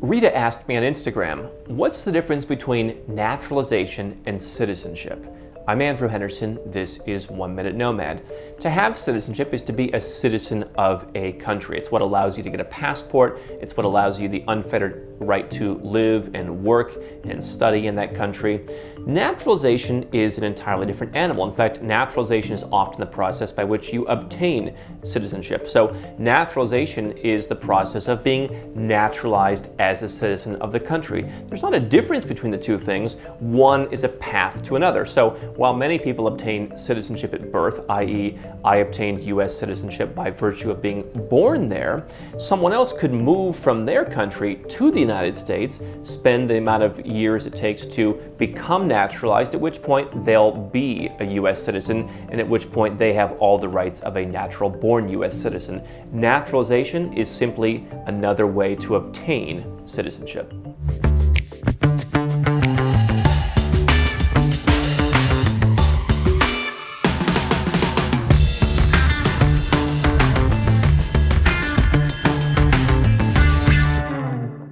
Rita asked me on Instagram, what's the difference between naturalization and citizenship? I'm Andrew Henderson, this is One Minute Nomad. To have citizenship is to be a citizen of a country. It's what allows you to get a passport, it's what allows you the unfettered right to live and work and study in that country. Naturalization is an entirely different animal. In fact, naturalization is often the process by which you obtain citizenship. So naturalization is the process of being naturalized as a citizen of the country. There's not a difference between the two things. One is a path to another. So while many people obtain citizenship at birth, i.e. I obtained US citizenship by virtue of being born there, someone else could move from their country to the United States, spend the amount of years it takes to become naturalized, at which point they'll be a US citizen, and at which point they have all the rights of a natural born US citizen. Naturalization is simply another way to obtain citizenship.